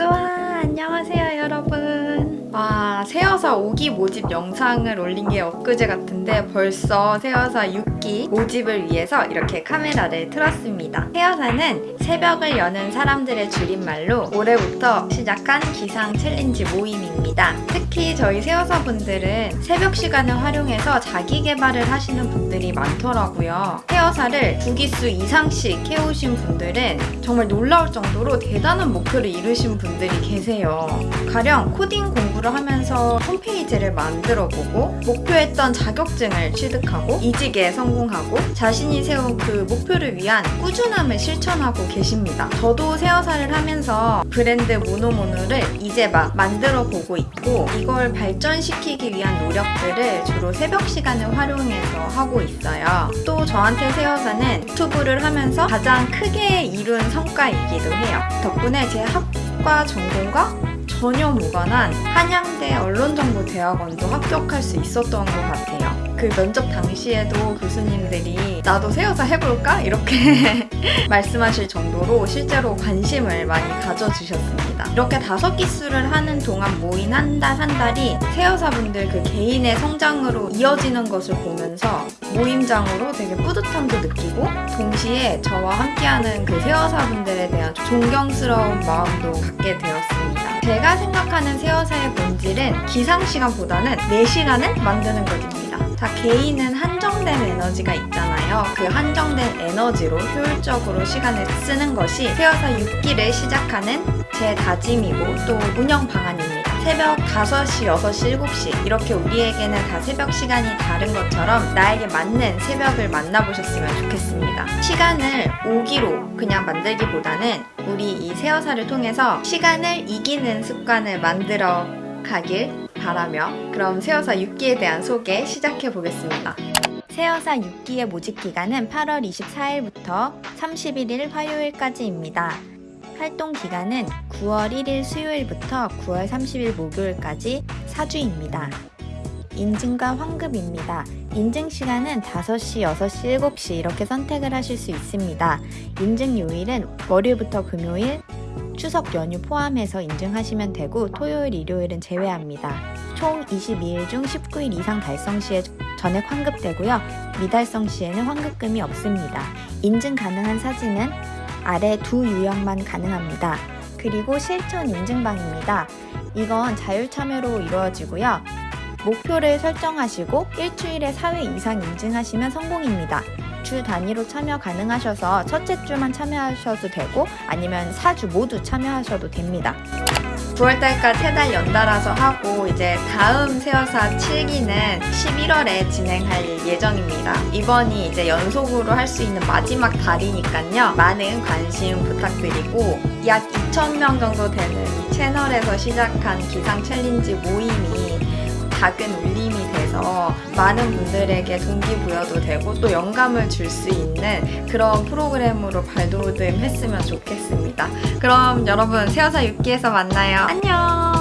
쏘아. 안녕하세요 여러분. 와 새 여사 5기 모집 영상을 올린 게 엊그제 같은데 벌써 새여사 6기 모집을 위해서 이렇게 카메라를 틀었습니다. 새여사는 새벽을 여는 사람들의 줄임말로 올해부터 시작한 기상 challenge 모임입니다. 특히 저희 새여사 분들은 새벽 시간을 활용해서 자기 개발을 하시는 분들이 많더라고요. 새여사를 두 기수 이상씩 해오신 분들은 정말 놀라울 정도로 대단한 목표를 이루신 분들이 계세요. 가령 코딩 공부를 하면서 홈페이지를 만들어 보고 목표했던 자격증을 취득하고 이직에 성공하고 자신이 세운 그 목표를 위한 꾸준함을 실천하고 계십니다. 저도 새어사를 하면서 브랜드 모노모노를 이제 막 만들어 보고 있고 이걸 발전시키기 위한 노력들을 주로 새벽 시간을 활용해서 하고 있어요. 또 저한테 새어사는 유튜브를 하면서 가장 크게 이룬 성과이기도 해요. 덕분에 제 학과 전공과 전혀 무관한 한양대 언론정보대학원도 합격할 수 있었던 것 같아요. 그 면접 당시에도 교수님들이 나도 새여사 해볼까? 이렇게 말씀하실 정도로 실제로 관심을 많이 가져주셨습니다. 이렇게 다섯 기수를 하는 동안 모인 한 달 한 달이 새여사분들 그 개인의 성장으로 이어지는 것을 보면서 모임장으로 되게 뿌듯함도 느끼고 동시에 저와 함께하는 그 새여사분들에 대한 존경스러운 마음도 갖게 되었습니다. 제가 생각하는 새여사의 본질은 기상시간보다는 내 시간을 만드는 것입니다. 다 개인은 한정된 에너지가 있잖아요. 그 한정된 에너지로 효율적으로 시간을 쓰는 것이 새여사 6기를 시작하는 제 다짐이고 또 운영 방안입니다. 새벽 5시, 6시, 7시 이렇게 우리에게는 다 새벽 시간이 다른 것처럼 나에게 맞는 새벽을 만나보셨으면 좋겠습니다. 시간을 오기로 그냥 만들기보다는 우리 이 새여사를 통해서 시간을 이기는 습관을 만들어 가길 바라며 그럼 새여사 6기에 대한 소개 시작해 보겠습니다. 새여사 6기의 모집 기간은 8월 24일부터 31일 화요일까지입니다. 활동 기간은 9월 1일 수요일부터 9월 30일 목요일까지 4주입니다. 인증과 환급입니다. 인증 시간은 5시, 6시, 7시 이렇게 선택을 하실 수 있습니다. 인증 요일은 월요일부터 금요일, 추석 연휴 포함해서 인증하시면 되고 토요일, 일요일은 제외합니다. 총 22일 중 19일 이상 달성 시에 전액 환급되고요. 미달성 시에는 환급금이 없습니다. 인증 가능한 사진은 아래 두 유형만 가능합니다. 그리고 실천 인증방입니다. 이건 자율 참여로 이루어지고요. 목표를 설정하시고 일주일에 4회 이상 인증하시면 성공입니다. 주 단위로 참여 가능하셔서 첫째 주만 참여하셔도 되고 아니면 4주 모두 참여하셔도 됩니다. 9월달까지 세달 연달아서 하고 이제 다음 새여사 7기는 11월에 진행할 예정입니다. 이번이 이제 연속으로 할 수 있는 마지막 달이니까요. 많은 관심 부탁드리고 약 2,000명 정도 되는 이 채널에서 시작한 기상 챌린지 모임이 작은 울림이 돼서 많은 분들에게 동기부여도 되고 또 영감을 줄 수 있는 그런 프로그램으로 발돋움했으면 좋겠습니다. 그럼 여러분 새여사 6기에서 만나요. 안녕!